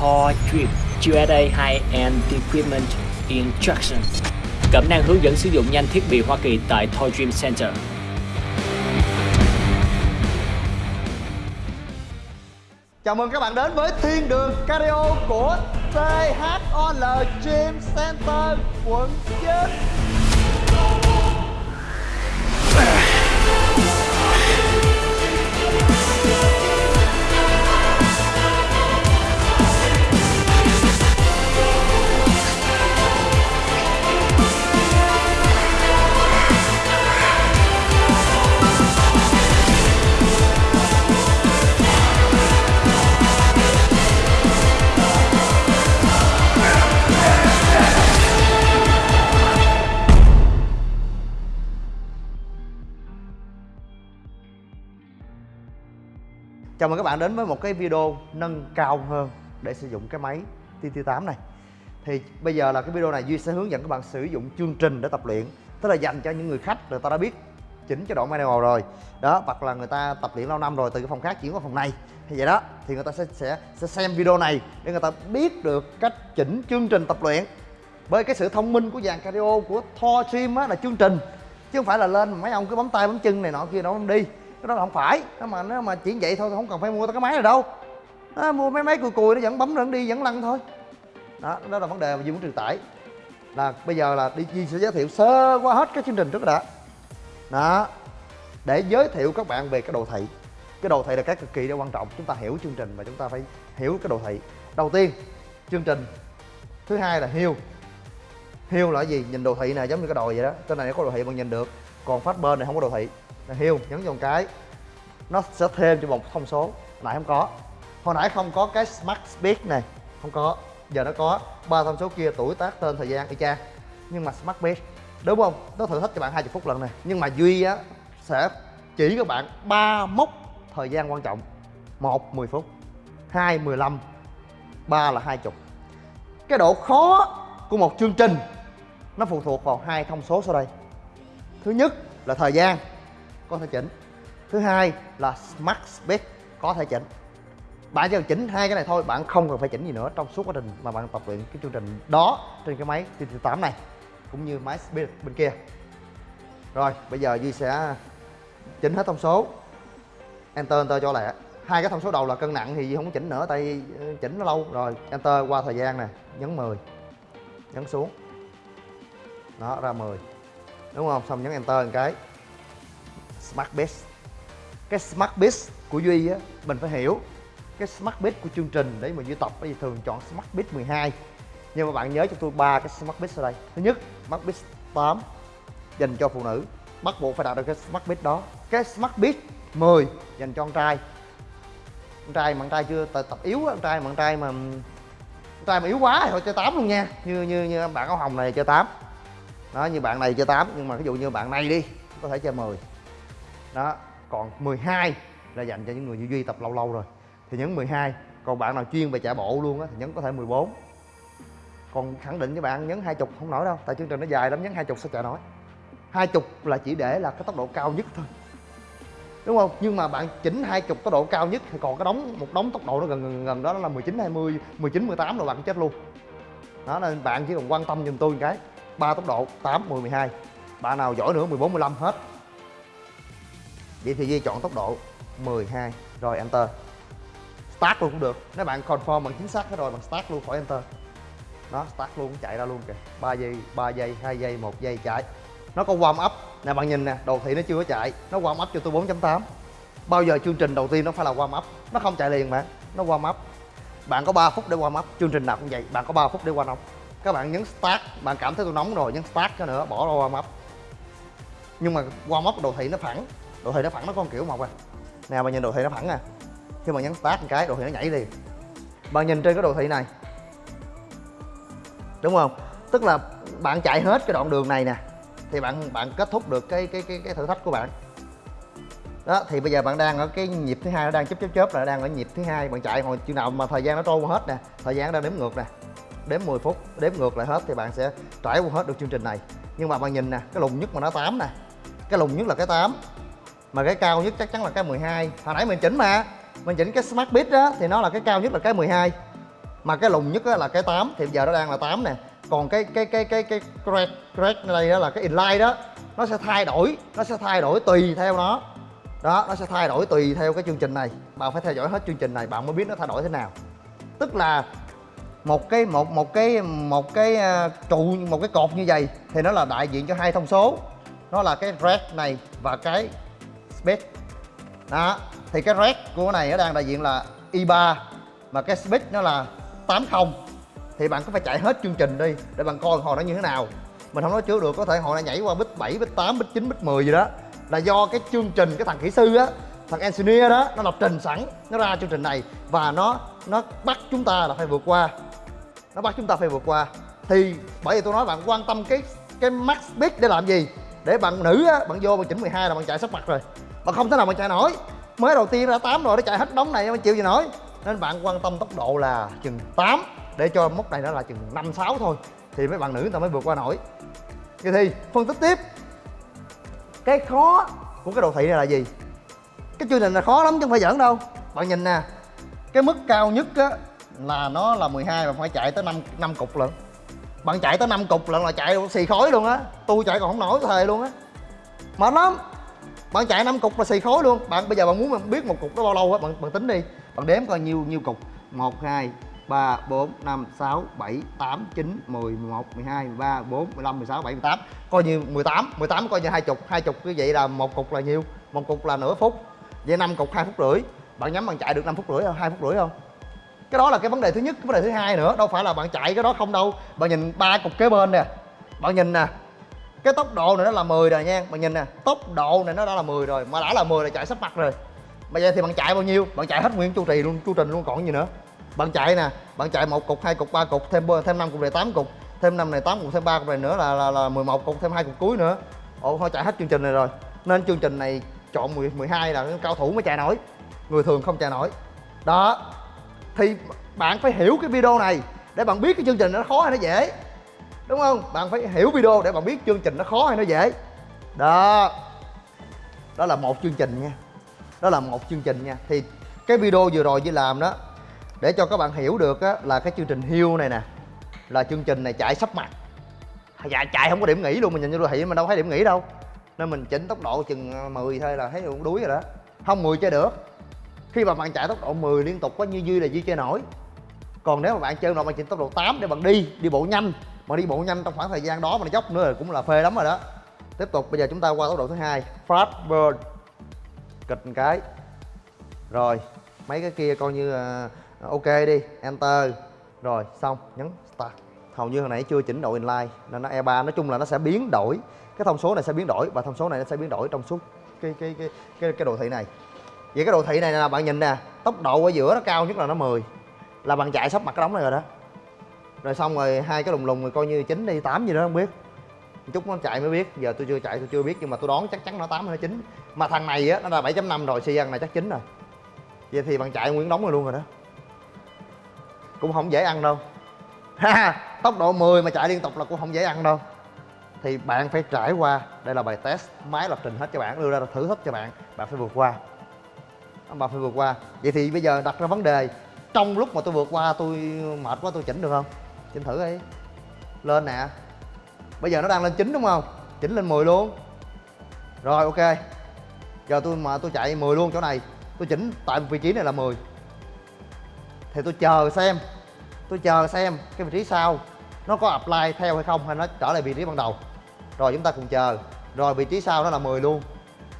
Thor Drip USA High-End Equipment Instruction Cẩm năng hướng dẫn sử dụng nhanh thiết bị Hoa Kỳ tại Thor Dream Center. Chào mừng các bạn đến với Thiên đường Cardio của THOL Gym Center, quận 9 Chào mừng các bạn đến với một cái video nâng cao hơn để sử dụng cái máy TT8 này. Thì bây giờ là cái video này Duy sẽ hướng dẫn các bạn sử dụng chương trình để tập luyện Tức là dành cho những người khách người ta đã biết chỉnh cho độ manual rồi. Đó, hoặc là người ta tập luyện lâu năm rồi từ cái phòng khác chuyển qua phòng này. Thì vậy đó, thì người ta sẽ, sẽ, sẽ xem video này để người ta biết được cách chỉnh chương trình tập luyện. Bởi cái sự thông minh của dàn cardio của Thor Gym á là chương trình. Chứ không phải là lên mấy ông cứ bấm tay bấm chân này nọ kia nó không đi cái đó là không phải. Nó mà nó mà chỉ vậy thôi không cần phải mua cái máy này đâu. Đó, mua mấy máy cùi cùi nó vẫn bấm vẫn đi vẫn lăn thôi. Đó đó là vấn đề mà Duy muốn truyền tải. Là bây giờ là đi Duy sẽ giới thiệu sơ qua hết cái chương trình trước đã. Đó. Để giới thiệu các bạn về cái đồ thị. Cái đồ thị là cái cực kỳ là quan trọng. Chúng ta hiểu chương trình và chúng ta phải hiểu cái đồ thị. Đầu tiên chương trình. Thứ hai là hiêu. Hiêu là gì? Nhìn đồ thị này giống như cái đồi vậy đó. Trên này có đồ thị bạn nhìn được. Còn phát bên này không có đồ thị là hiu nhấn vào một cái. Nó sẽ thêm cho một thông số. Nãy không có. Hồi nãy không có cái smart speed này. Không có. Giờ nó có ba thông số kia, tuổi, tác, tên, thời gian, y chang. Nhưng mà smart speed. Đúng không? Nó thử thách cho bạn 20 phút lần này. Nhưng mà duy á, sẽ chỉ các bạn ba mốc thời gian quan trọng. Một 10 phút. Hai 15 ba là 20 cái độ khó của một chương trình, nó phụ thuộc vào hai thông số sau đây. Thứ nhất là thời gian có thể chỉnh. Thứ hai là smart speed có thể chỉnh. Bạn chỉ cần chỉnh hai cái này thôi, bạn không cần phải chỉnh gì nữa trong suốt quá trình mà bạn tập luyện cái chương trình đó trên cái máy TT8 này, cũng như máy speed bên kia. Rồi, bây giờ Duy sẽ chỉnh hết thông số. Enter enter cho lẹ. Hai cái thông số đầu là cân nặng thì Duy không chỉnh nữa, tại ờ, chỉnh nó lâu. Rồi, enter qua thời gian nè, nhấn 10 nhấn xuống. Đó, ra 10 đúng không? Xong nhấn enter một cái smart base. Cái smart base của duy á mình phải hiểu cái smart base của chương trình để mà duy tập thì thường chọn smart base 12 nhưng mà bạn nhớ cho tôi ba cái smart base ở đây. Thứ nhất smart base 8 dành cho phụ nữ. Bắt buộc phải đạt được cái smart base đó. Cái smart base 10 dành cho con trai. Con trai mà con trai chưa tập, tập yếu á, con trai mà con trai mà con trai mà yếu quá thì thôi chơi 8 luôn nha. Như như như bạn áo hồng này chơi 8 đó như bạn này chơi 8 nhưng mà ví dụ như bạn này đi có thể chơi 10 đó còn 12 là dành cho những người như duy tập lâu lâu rồi. Thì nhấn 12 còn bạn nào chuyên về chạy bộ luôn á thì nhấn có thể 14 còn khẳng định với bạn nhấn 20 không nổi đâu tại chương trình nó dài lắm nhấn 20 sao chạy nổi. 20 là chỉ để là cái tốc độ cao nhất thôi. Đúng không? Nhưng mà bạn chỉnh 20 tốc độ cao nhất thì còn cái đóng một đống tốc độ nó gần gần, gần đó là 19 20 19 18 là bạn chết luôn. Đó nên bạn chỉ cần quan tâm giùm tôi một cái. Ba tốc độ 8 10 12 bạn nào giỏi nữa 14 15 hết vậy thì Duy chọn tốc độ 12 rồi enter. Start luôn cũng được. Nếu bạn confirm bằng chính xác hết rồi bằng start luôn khỏi enter. Nó start luôn, chạy ra luôn kìa. 3 giây 3 giây 2 giây 1 giây, chạy. Nó có warm up. Nè, bạn nhìn nè đồ thị nó chưa có chạy. Nó warm up cho tôi 4.8 bao giờ chương trình đầu tiên nó phải là warm up? Nó không chạy liền mà, nó warm up. Bạn có 3 phút để warm up. Chương trình nào cũng vậy, bạn có 3 phút để warm up. Các bạn nhấn start, bạn cảm thấy tôi nóng rồi, nhấn start cho nữa, bỏ ra warm up. Nhưng mà warm up đồ thị nó phẳng đồ thị nó phẳng nó có một kiểu một à. Nè bạn nhìn đồ thị nó phẳng à. Khi mà nhấn start một cái, đồ thị nó nhảy liền. Bạn nhìn trên cái đồ thị này. Đúng không? Tức là bạn chạy hết cái đoạn đường này nè, thì bạn bạn kết thúc được cái cái cái cái thử thách của bạn. Đó, thì bây giờ bạn đang ở cái nhịp thứ hai, nó đang chớp chớp chớp là đang ở nhịp thứ hai, bạn chạy. Hồi chừng nào mà thời gian nó trôi qua hết nè, thời gian nó đang đếm ngược nè, đếm 10 phút, đếm ngược lại hết thì bạn sẽ trải qua hết được chương trình này. Nhưng mà bạn nhìn nè, cái lùng nhất mà nó 8 nè, cái lùng nhất là cái 8 mà cái cao nhất chắc chắn là cái 12 hồi nãy mình chỉnh mà. Mình chỉnh cái smart bit đó thì nó là cái cao nhất là cái 12 mà cái lùng nhất là cái 8 thì giờ nó đang là 8 nè. Còn cái cái cái cái cái crack crack đây đó là cái inline đó nó sẽ thay đổi nó sẽ thay đổi tùy theo nó. Đó nó sẽ thay đổi tùy theo cái chương trình này. Bạn phải theo dõi hết chương trình này bạn mới biết nó thay đổi thế nào. Tức là một cái một một cái một cái uh, trụ một cái cột như vậy thì nó là đại diện cho hai thông số. Nó là cái red này và cái speed. Đó thì cái red của cái này nó đang đại diện là i 3 mà cái speed nó là 80 thì bạn cứ phải chạy hết chương trình đi để bạn coi hồi nó như thế nào. Mình không nói trước được có thể hồi nó nhảy qua bit 7, bit 8, bit 9, bit 10 gì đó. Là do cái chương trình cái thằng kỹ sư á thằng engineer đó nó lập trình sẵn nó ra chương trình này và nó nó bắt chúng ta là phải vượt qua. Nó bắt chúng ta phải vượt qua. Thì bởi vì tôi nói bạn quan tâm cái cái max speed để làm gì? Để bạn nữ á bạn vô bạn chỉnh 12 là bạn chạy sắp mặt rồi mà không thể nào mà chạy nổi. Mới đầu tiên ra 8 rồi, nó chạy hết đống này mà chịu gì nổi. Nên bạn quan tâm tốc độ là chừng 8 để cho mốc này nó là chừng 5 6 thôi. Thì mấy bạn nữ người ta mới vượt qua nổi. Vậy thì, phân tích tiếp. Cái khó của cái đồ thị này là gì? Cái chương trình là khó lắm chứ không phải giỡn đâu. Bạn nhìn nè, cái mức cao nhất á, là nó là 12 mà phải chạy tới 5 năm cục lận. Bạn chạy tới 5 cục lận là chạy xì khói luôn á. Tôi chạy còn không nổi thề luôn á. Mệt lắm bạn chạy năm cục là xì khối luôn. Bạn, bây giờ bạn muốn biết một cục đó bao lâu á, bạn bạn tính đi. Bạn đếm coi nhiêu nhiêu cục. 1 2 3 4 5 6 7 8 9 10 11 12 13 14 15 16 17 18 coi như 18 18 coi như hai chục. Hai chục như vậy là một cục là nhiêu một cục là nửa phút. Vậy 5 cục 2 phút rưỡi. Bạn nhắm bạn chạy được 5 phút rưỡi không 2 phút rưỡi không? Cái đó là cái vấn đề thứ nhất. Cái vấn đề thứ hai nữa. Đâu phải là bạn chạy cái đó không đâu. Bạn nhìn ba cục kế bên nè. Bạn nhìn nè cái tốc độ này nó là 10 rồi nha bạn nhìn nè tốc độ này nó đã là 10 rồi mà đã là 10 là chạy sắp mặt rồi. Bây giờ thì bạn chạy bao nhiêu? Bạn chạy hết nguyên chu trì luôn chu trình luôn còn gì nữa. Bạn chạy nè bạn chạy một cục hai cục ba cục thêm thêm năm cục này tám cục. Thêm năm này tám cục thêm ba cục này nữa là là, là 11 cục thêm hai cục cuối nữa. Ồ thôi chạy hết chương trình này rồi. Nên chương trình này chọn 10, 12 là cao thủ mới chạy nổi. Người thường không chạy nổi. Đó. Thì bạn phải hiểu cái video này. Để bạn biết cái chương trình nó khó hay nó dễ đúng không? Bạn phải hiểu video để bạn biết chương trình nó khó hay nó dễ. Đó. Đó là một chương trình nha. Đó là một chương trình nha. Thì cái video vừa rồi Duy làm đó để cho các bạn hiểu được á, là cái chương trình hưu này nè là chương trình này chạy sắp mặt. Dạ chạy không có điểm nghỉ luôn mình nhìn vô đồ thị mình đâu thấy điểm nghỉ đâu. Nên mình chỉnh tốc độ chừng ờ, 10 thôi là thấy cũng đuối rồi đó. Không 10 chơi được. Khi mà bạn chạy tốc độ 10 liên tục có như duy là duy chơi nổi. Còn nếu mà bạn chơi nổi bạn chỉnh tốc độ 8 để bạn đi đi bộ nhanh mà đi bộ nhanh trong khoảng thời gian đó mà nó dốc nữa là cũng là phê lắm rồi đó. Tiếp tục bây giờ chúng ta qua tốc độ thứ hai. Fast burn kịch một cái. Rồi mấy cái kia coi như uh, ok đi enter. Rồi xong nhấn start. Hầu như hồi nãy chưa chỉnh độ inline nên nó E3 nói chung là nó sẽ biến đổi. Cái thông số này sẽ biến đổi và thông số này nó sẽ biến đổi trong suốt cái cái cái cái, cái đồ thị này. Vậy cái đồ thị này là bạn nhìn nè tốc độ ở giữa nó cao nhất là nó 10 là bạn chạy sắp mặt cái đống này rồi đó rồi xong rồi hai cái lùng lùng rồi coi như chín đi tám gì đó, không biết. Chút nó chạy mới biết, giờ tôi chưa chạy, tôi chưa biết, nhưng mà tôi đoán chắc chắn nó tám hay nó chín. Mà thằng này á, nó là 7.5 rồi, xi này chắc chín rồi. Vậy thì bạn chạy nguyên đóng rồi luôn rồi đó. Cũng không dễ ăn đâu. Ha tốc độ 10 mà chạy liên tục là cũng không dễ ăn đâu. Thì bạn phải trải qua, đây là bài test máy lập trình hết cho bạn, đưa ra thử thách cho bạn bạn phải vượt qua. Bạn phải vượt qua. Vậy thì bây giờ đặt ra vấn đề, trong lúc mà tôi vượt qua, tôi mệt quá, tôi chỉnh được không? Chỉnh thử đi. Lên nè. Bây giờ nó đang lên 9 đúng không? Chỉnh lên 10 luôn. Rồi, ok. Giờ tôi mà tôi chạy 10 luôn chỗ này. Tôi chỉnh tại vị trí này là 10 thì tôi chờ xem. Tôi chờ xem cái vị trí sau. Nó có apply theo hay không hay nó trở lại vị trí ban đầu. Rồi chúng ta cùng chờ. Rồi vị trí sau nó là 10 luôn.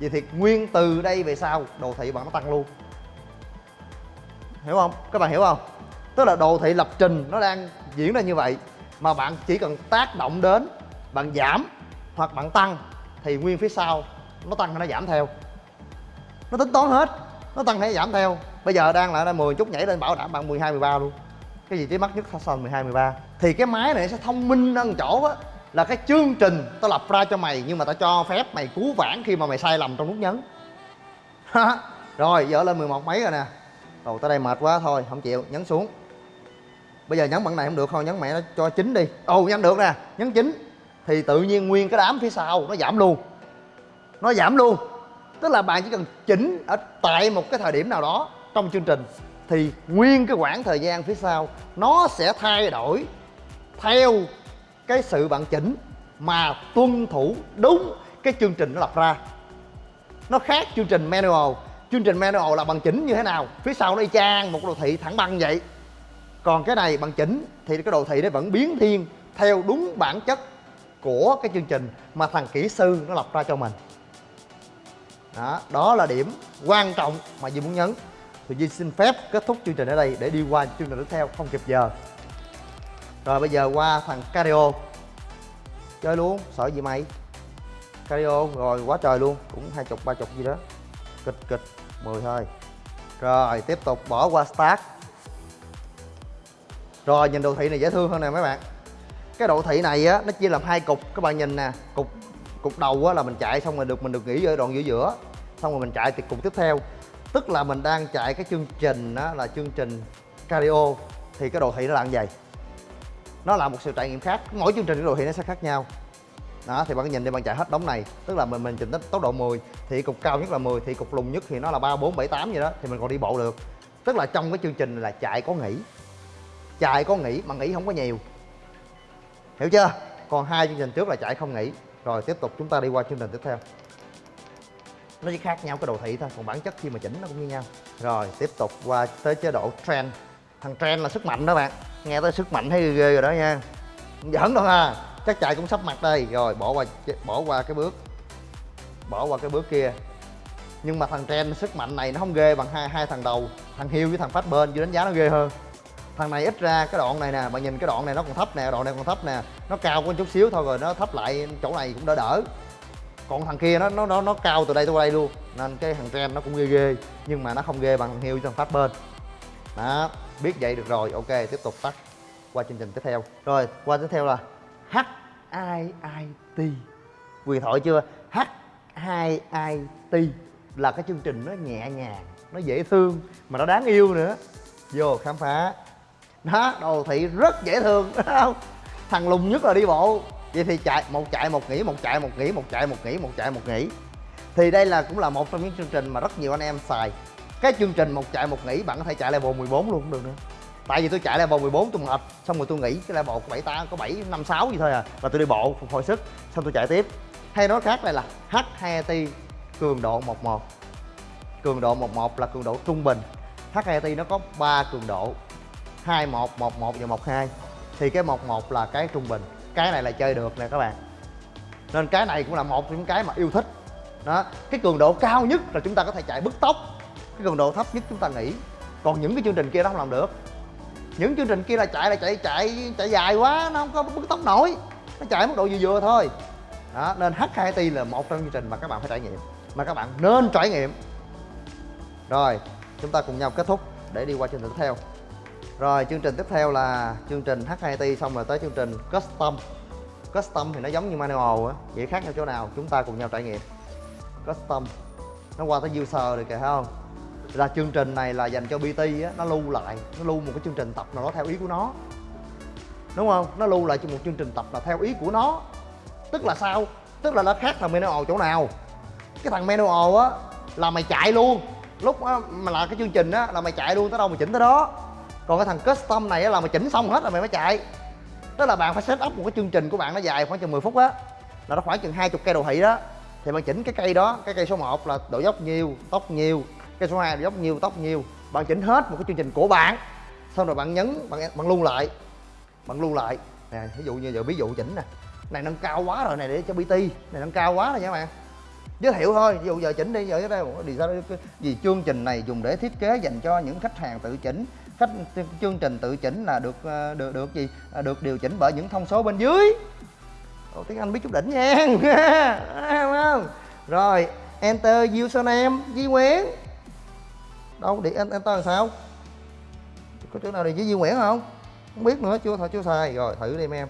Vậy thì nguyên từ đây về sau, đồ thị bạn nó tăng luôn. Hiểu không? Các bạn hiểu không? Tức là đồ thị lập trình nó đang diễn ra như vậy mà bạn chỉ cần tác động đến, bạn giảm hoặc bạn tăng thì nguyên phía sau nó tăng hay nó giảm theo. Nó tính toán hết, nó tăng hay giảm theo. Bây giờ đang là 10 chút nhảy lên bảo đảm bạn 12 13 luôn. Cái gì trí mắc nhất Hassan 12 13 thì cái máy này sẽ thông minh hơn chỗ á, là cái chương trình tao lập ra cho mày nhưng mà tao cho phép mày cứu vãn khi mà mày sai lầm trong nút nhấn. Rồi giờ lên 11 mấy rồi nè. Rồi tới đây mệt quá, thôi, không chịu, nhấn xuống bây giờ nhấn bạn này không được thôi, nhấn mẹ nó cho chín đi. Ồ, nhấn được nè, nhấn chín. Thì tự nhiên nguyên cái đám phía sau, nó giảm luôn. Nó giảm luôn. Tức là bạn chỉ cần chỉnh ở tại một cái thời điểm nào đó trong chương trình, thì nguyên cái quãng thời gian phía sau, nó sẽ thay đổi theo cái sự bạn chỉnh mà tuân thủ đúng cái chương trình nó lập ra. Nó khác chương trình manual. Chương trình manual là bằng chỉnh như thế nào? Phía sau nó y chang một đồ thị thẳng băng vậy còn cái này bằng chỉnh thì cái đồ thị nó vẫn biến thiên theo đúng bản chất của cái chương trình mà thằng kỹ sư nó lập ra cho mình. Đó, đó là điểm quan trọng mà Duy muốn nhấn. Thì Duy xin phép kết thúc chương trình ở đây để đi qua chương trình tiếp theo không kịp giờ. Rồi bây giờ qua thằng cardio chơi luôn sợ gì mày? Cardio rồi quá trời luôn. Cũng hai chục ba chục gì đó. Kịch kịch 10 thôi rồi tiếp tục bỏ qua start rồi, nhìn đồ thị này dễ thương hơn nè mấy bạn. Cái đồ thị này á, nó chia làm hai cục. Các bạn nhìn nè, cục cục đầu á là mình chạy xong rồi được, mình được nghỉ ở đoạn giữa giữa. Xong rồi mình chạy thì cục tiếp theo. Tức là mình đang chạy cái chương trình đó là chương trình cardio. Thì cái đồ thị nó là như vậy. Nó là một sự trải nghiệm khác. Mỗi chương trình cái đồ thị nó sẽ khác nhau. Đó, thì bạn nhìn đi, bạn chạy hết đống này. Tức là mình mình chỉnh tốc độ 10 thì cục cao nhất là 10 thì cục lùng nhất thì nó là 3 4 7 8 vậy đó, thì mình còn đi bộ được. Tức là trong cái chương trình là chạy có nghỉ chạy có nghỉ mà nghỉ không có nhiều. Hiểu chưa? Còn hai chương trình trước là chạy không nghỉ. Rồi tiếp tục chúng ta đi qua chương trình tiếp theo. Nó chỉ khác nhau cái đồ thị thôi còn bản chất khi mà chỉnh nó cũng như nhau. Rồi tiếp tục qua tới chế độ trend. Thằng trend là sức mạnh đó bạn. Nghe tới sức mạnh thấy ghê, ghê rồi đó nha. Giỡn đâu ha. Chắc chạy cũng sắp mặt đây. Rồi bỏ qua bỏ qua cái bước bỏ qua cái bước kia. Nhưng mà thằng trend sức mạnh này nó không ghê bằng hai hai thằng đầu. Thằng hiêu với thằng phát bên chứ đánh giá nó ghê hơn thằng này ít ra cái đoạn này nè bạn nhìn cái đoạn này nó còn thấp nè đoạn này còn thấp nè. Nó cao có chút xíu thôi rồi nó thấp lại chỗ này cũng đỡ đỡ. Còn thằng kia nó nó nó, nó cao từ đây tới đây luôn. Nên cái thằng trend nó cũng ghê ghê nhưng mà nó không ghê bằng thằng hiêu thằng phát bên. Đó biết vậy được rồi. Ok tiếp tục tắt qua chương trình tiếp theo. Rồi qua tiếp theo là h i i t. Quyền thoại chưa? H i i t là cái chương trình nó nhẹ nhàng nó dễ thương mà nó đáng yêu nữa. Vô khám phá đó đồ thị rất dễ thương. Đúng không? Thằng lùng nhất là đi bộ. Vậy thì chạy, một chạy, một nghỉ, một chạy, một nghỉ, một chạy, một nghỉ, một chạy, một nghỉ. Thì đây là cũng là một trong những chương trình mà rất nhiều anh em xài. Cái chương trình một chạy, một nghỉ, bạn có thể chạy level 14 luôn cũng được nữa. Tại vì tôi chạy level 14 tôi mệt, xong rồi tôi nghỉ cái level của bảy ta có bảy, năm, sáu gì thôi à là tôi đi bộ phục hồi sức, xong tôi chạy tiếp. Hay nói khác đây là h 2 t, cường độ 11 cường độ 11 là cường độ trung bình. H 2 t nó có 3 cường độ. 21 11 và 12 thì cái 11 là cái trung bình. Cái này là chơi được nè các bạn. Nên cái này cũng là một trong những cái mà yêu thích. Đó, cái cường độ cao nhất là chúng ta có thể chạy bứt tốc cái cường độ thấp nhất chúng ta nghỉ. Còn những cái chương trình kia nó không làm được. Những chương trình kia là chạy là chạy chạy chạy dài quá, nó không có bứt tốc nổi. Nó chạy mức độ vừa vừa thôi. Đó, nên H2T là một trong chương trình mà các bạn phải trải nghiệm. Mà các bạn nên trải nghiệm. Rồi, chúng ta cùng nhau kết thúc để đi qua chương trình tiếp theo rồi chương trình tiếp theo là chương trình H2T xong rồi tới chương trình Custom. Custom thì nó giống như manual á Vậy khác nhau chỗ nào chúng ta cùng nhau trải nghiệm. Custom Nó qua tới user rồi kìa thấy không? Là chương trình này là dành cho bt á Nó lưu lại Nó lưu một cái chương trình tập nào đó theo ý của nó. Đúng không? Nó lưu lại cho một chương trình tập là theo ý của nó. Tức là sao? Tức là nó khác thằng manual chỗ nào. Cái thằng manual á Là mày chạy luôn. Lúc á, mà là cái chương trình á Là mày chạy luôn tới đâu mày chỉnh tới đó còn cái thằng custom này là mày chỉnh xong hết rồi mày mới chạy. Tức là bạn phải set up một cái chương trình của bạn nó dài khoảng chừng 10 phút á là nó khoảng chừng hai chục cây đồ thị đó. Thì bạn chỉnh cái cây đó cái cây số 1 là độ dốc nhiều tóc nhiều, cây số 2 độ dốc nhiều tóc nhiều, bạn chỉnh hết một cái chương trình của bạn xong rồi bạn nhấn bạn bạn lưu lại bạn lưu lại. Nè ví dụ như giờ ví dụ chỉnh nè. Này nâng cao quá rồi này để cho bt này nâng cao quá rồi nha bạn. Giới thiệu thôi ví dụ giờ chỉnh đi giờ cái đây đi sao gì chương trình này dùng để thiết kế dành cho những khách hàng tự chỉnh cách chương trình tự chỉnh là được ờ, được được gì? À, được điều chỉnh bởi những thông số bên dưới. Ồ, tiếng anh biết chút đỉnh nha. Không không? Rồi enter username di Nguyễn đâu để enter làm sao? Có chỗ nào để với di Nguyễn không? Không biết nữa chưa thôi chưa xài. Rồi thử đi em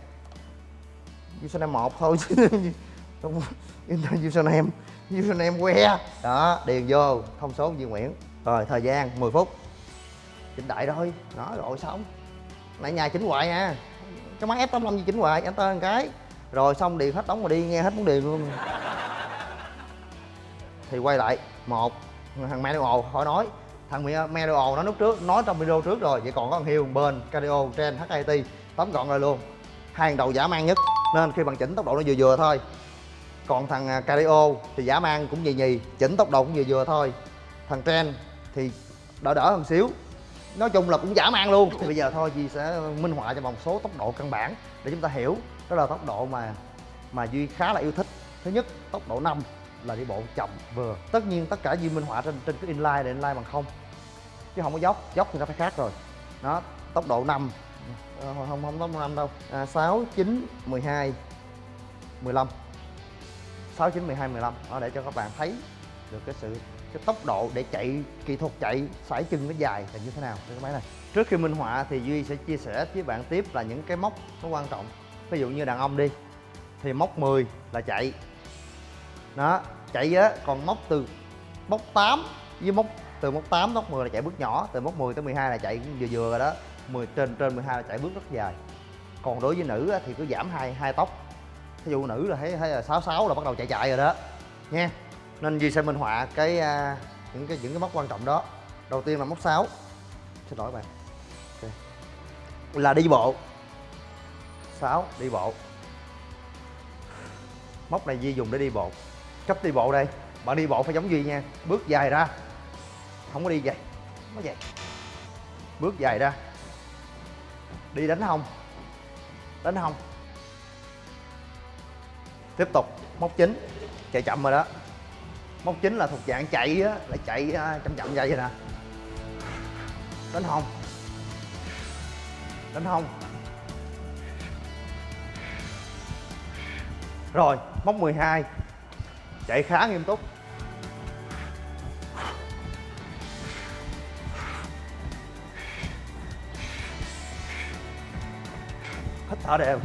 username một thôi. Enter username username que. Đó điền vô thông số di Nguyễn rồi thời gian 10 phút chỉnh đại thôi. Đó, rồi xong. Nãy nhà chỉnh hoài nha. Cái máy F85 gì chỉnh hoài enter một cái. Rồi xong, điền hết đóng rồi đi, nghe hết muốn điền luôn. Thì quay lại, một, thằng manual khỏi nói. Thằng Medio nó lúc trước, nói trong video trước rồi. Vậy còn có thằng hiêu, bên, Cardio trên HIT tóm gọn rồi luôn. Hai thằng đầu giả mang nhất. Nên khi bạn chỉnh tốc độ nó vừa vừa thôi. Còn thằng à, Cardio thì giả mang cũng nhì nhì, chỉnh tốc độ cũng vừa vừa thôi. Thằng Trend thì đỡ đỡ hơn xíu nói chung là cũng giả mang luôn. Thì bây giờ thôi Duy sẽ minh họa cho một số tốc độ căn bản để chúng ta hiểu đó là tốc độ mà mà Duy khá là yêu thích. Thứ nhất tốc độ 5 là đi bộ chậm vừa. Tất nhiên tất cả Duy minh họa trên trên cái inline để inline bằng không. Chứ không có dốc dốc thì nó phải khác rồi. Đó tốc độ 5 à, ờ, không không tốc độ 5 đâu. À, 6 9 12 15 6 9 12 15 đó để cho các bạn thấy được cái sự cái tốc độ để chạy kỹ thuật chạy sải chân nó dài là như thế nào? Trên cái máy này trước khi minh họa thì duy sẽ chia sẻ với bạn tiếp là những cái mốc nó quan trọng. Ví dụ như đàn ông đi thì mốc 10 là chạy. Đó chạy á còn mốc từ mốc 8 với mốc từ mốc 8 mốc 10 là chạy bước nhỏ từ mốc 10 tới 12 là chạy vừa vừa rồi đó. 10 trên trên 12 là chạy bước rất dài. Còn đối với nữ á, thì cứ giảm hai hai tóc ví dụ nữ là thấy thấy là 66 là bắt đầu chạy chạy rồi đó. Nha nên Duy sẽ minh họa cái uh, những cái những cái mốc quan trọng đó. Đầu tiên là mốc 6 xin lỗi bạn. Okay. là đi bộ. 6 đi bộ. Mốc này Duy dùng để đi bộ. Cách đi bộ đây. Bạn đi bộ phải giống Duy nha. Bước dài ra. Không có đi vậy. Nó vậy. Bước dài ra. Đi đánh hông. Đánh hông. Tiếp tục. Móc chính chạy chậm rồi đó móc chính là thuộc dạng chạy á, là chạy à, chậm chậm vậy nè. Đánh hông đánh hông rồi, móc 12 chạy khá nghiêm túc. Hít thở đều.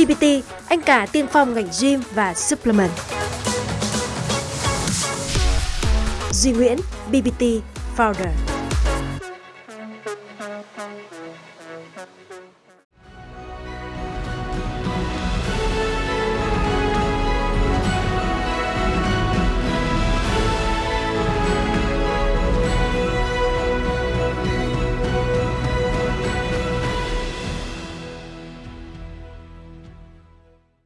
BBT, anh cả tiên phong ngành gym và supplement. Duy Nguyễn, BBT Founder